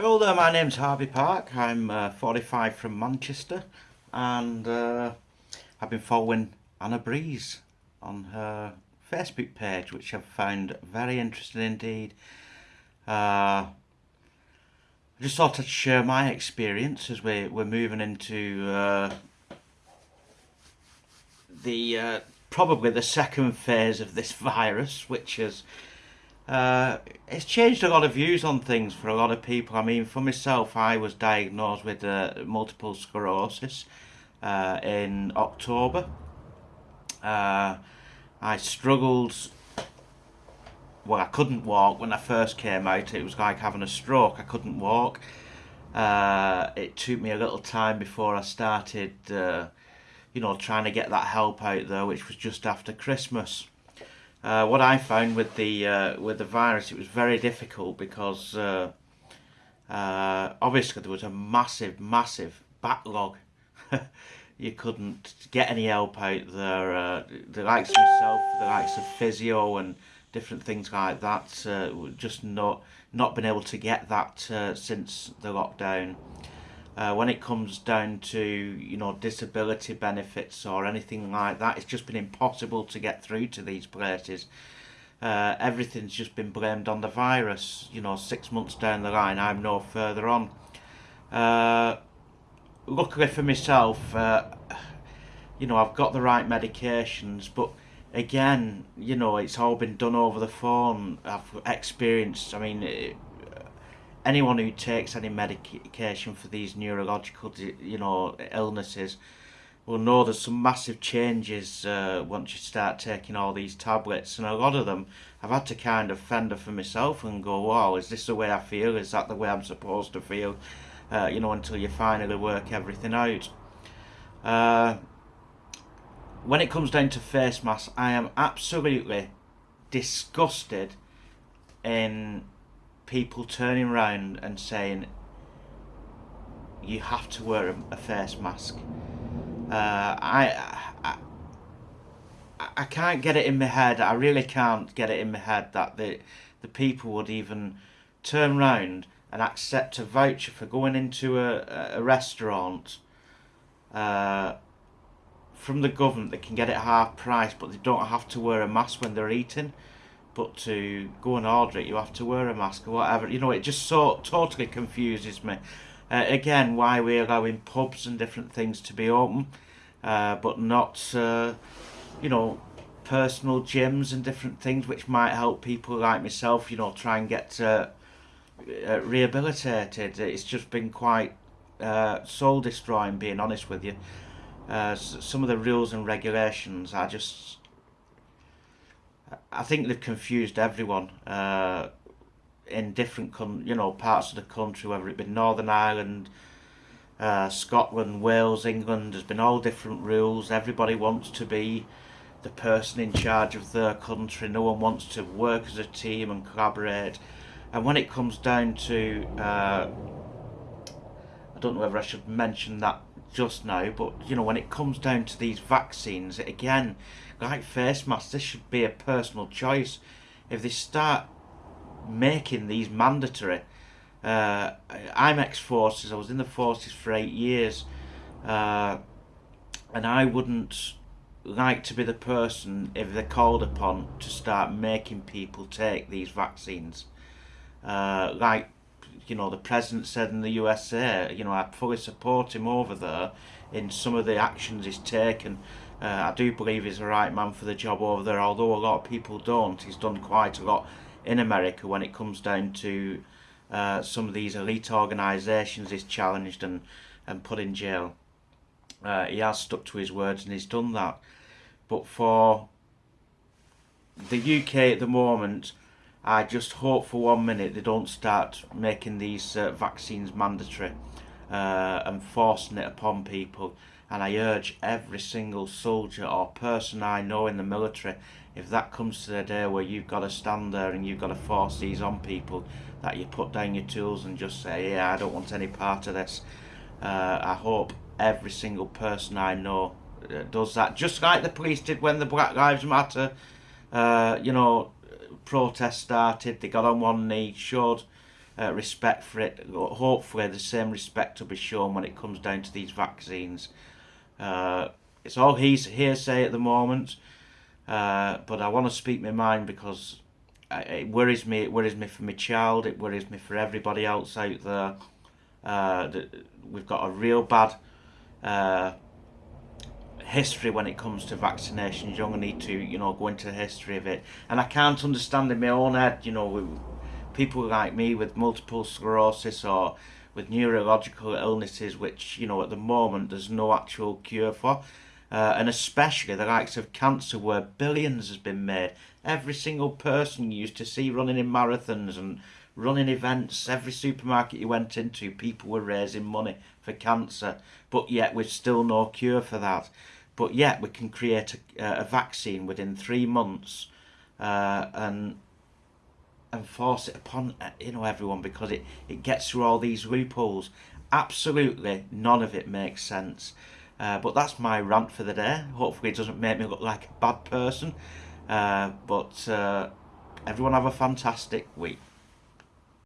Hello there, my name's Harvey Park. I'm uh, 45 from Manchester and uh, I've been following Anna Brees on her Facebook page which I've found very interesting indeed. Uh, I just thought I'd share my experience as we, we're moving into uh, the uh, probably the second phase of this virus which is uh, it's changed a lot of views on things for a lot of people. I mean, for myself, I was diagnosed with uh, multiple sclerosis uh, in October. Uh, I struggled, well, I couldn't walk when I first came out. It was like having a stroke. I couldn't walk. Uh, it took me a little time before I started, uh, you know, trying to get that help out there, which was just after Christmas. Uh, what I found with the uh, with the virus, it was very difficult because uh, uh obviously there was a massive, massive backlog. you couldn't get any help out there. Uh, the likes of myself, the likes of physio and different things like that, uh, just not not been able to get that since the lockdown. Uh, when it comes down to you know disability benefits or anything like that it's just been impossible to get through to these places. Uh, everything's just been blamed on the virus you know six months down the line. I'm no further on. Uh, luckily for myself uh, you know I've got the right medications but again you know it's all been done over the phone. I've experienced I mean it, anyone who takes any medication for these neurological, you know, illnesses will know there's some massive changes uh, once you start taking all these tablets. And a lot of them I've had to kind of fender for myself and go wow is this the way I feel? Is that the way I'm supposed to feel? Uh, you know until you finally work everything out. Uh, when it comes down to face masks I am absolutely disgusted in people turning around and saying you have to wear a, face mask. Uh, I, I I can't get it in my head. I really can't get it in my head that the the people would even turn round and accept a voucher for going into a, a restaurant uh, from the government. They can get it half price, but they don't have to wear a mask when they're eating but to go and order it you have to wear a mask or whatever. You know it just so totally confuses me. Uh, again why we're allowing pubs and different things to be open uh, but not uh, you know personal gyms and different things which might help people like myself you know try and get uh, uh, rehabilitated. It's just been quite uh, soul destroying being honest with you. Some of the rules and regulations are just I think they've confused everyone uh, in different, you know, parts of the country, whether it be Northern Ireland, uh, Scotland, Wales, England. There's been all different rules. Everybody wants to be the person in charge of their country. No one wants to work as a team and collaborate. And when it comes down to, uh, I don't know whether I should mention that just now, but you know, when it comes down to these vaccines, again, like face masks, this should be a personal choice. If they start making these mandatory, uh, I'm ex-forces, I was in the forces for eight years, uh, and I wouldn't like to be the person, if they're called upon, to start making people take these vaccines. Uh, like, you know, the President said in the USA, you know, I fully support him over there in some of the actions he's taken uh, I do believe he's the right man for the job over there, although a lot of people don't. He's done quite a lot in America when it comes down to uh, some of these elite organisations he's challenged and, and put in jail. Uh, he has stuck to his words and he's done that. But for the UK at the moment, I just hope for one minute they don't start making these uh, vaccines mandatory uh, and forcing it upon people. And I urge every single soldier or person I know in the military if that comes to the day where you've got to stand there and you've got to force these on people that you put down your tools and just say yeah I don't want any part of this. Uh, I hope every single person I know uh, does that just like the police did when the Black Lives Matter uh, you know protest started they got on one knee showed uh, respect for it. Hopefully, the same respect will be shown when it comes down to these vaccines. Uh, it's all he's hearsay at the moment, uh, but I want to speak my mind because it worries me. It worries me for my child. It worries me for everybody else out there. Uh, we've got a real bad uh, history when it comes to vaccinations. You're going to need to, you know, go into the history of it. And I can't understand in my own head, you know, people like me with multiple sclerosis or with neurological illnesses, which, you know, at the moment there's no actual cure for. Uh, and especially the likes of cancer, where billions has been made. Every single person you used to see running in marathons and running events, every supermarket you went into, people were raising money for cancer. But yet, we've still no cure for that. But yet, we can create a, a vaccine within three months, uh, and and force it upon uh, you know everyone because it it gets through all these loopholes. Absolutely, none of it makes sense. Uh, but that's my rant for the day. Hopefully, it doesn't make me look like a bad person. Uh, but uh, everyone have a fantastic week.